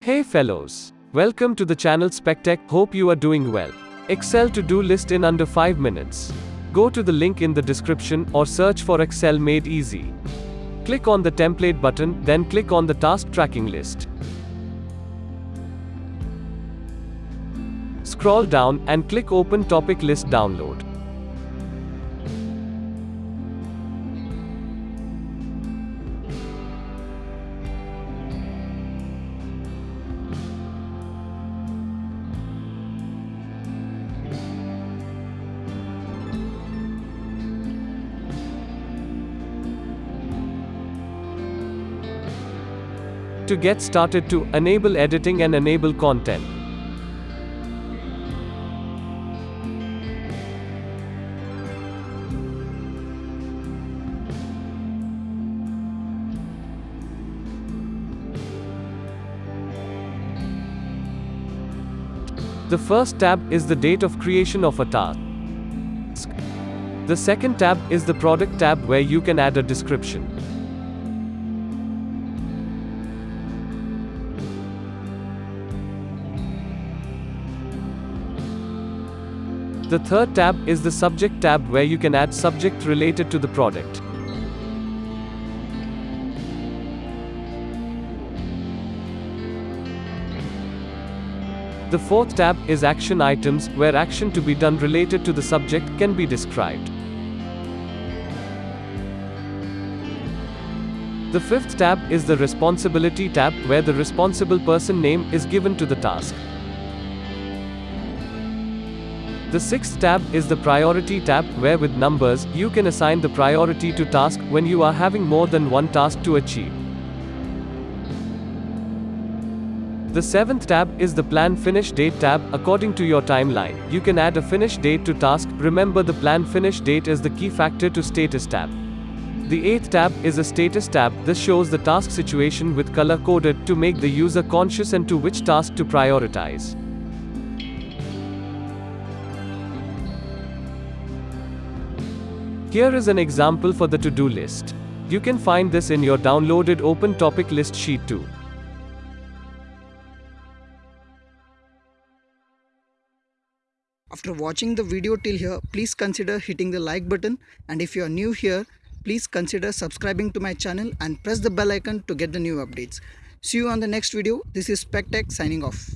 Hey fellows, welcome to the channel SpecTech. Hope you are doing well. Excel to-do list in under 5 minutes. Go to the link in the description or search for Excel made easy. Click on the template button, then click on the task tracking list. Scroll down and click open topic list download. To get started to enable editing and enable content. The first tab is the date of creation of a task. The second tab is the product tab where you can add a description. The third tab is the subject tab where you can add subject related to the product. The fourth tab is action items, where action to be done related to the subject can be described. The fifth tab is the responsibility tab, where the responsible person name is given to the task. The sixth tab is the priority tab, where with numbers, you can assign the priority to task when you are having more than one task to achieve. The seventh tab is the plan finish date tab. According to your timeline, you can add a finish date to task. Remember the plan finish date is the key factor to status tab. The eighth tab is a status tab. This shows the task situation with color coded to make the user conscious and to which task to prioritize. Here is an example for the to-do list. You can find this in your downloaded open topic list sheet too. After watching the video till here, please consider hitting the like button and if you are new here, please consider subscribing to my channel and press the bell icon to get the new updates. See you on the next video. This is SpecTech signing off.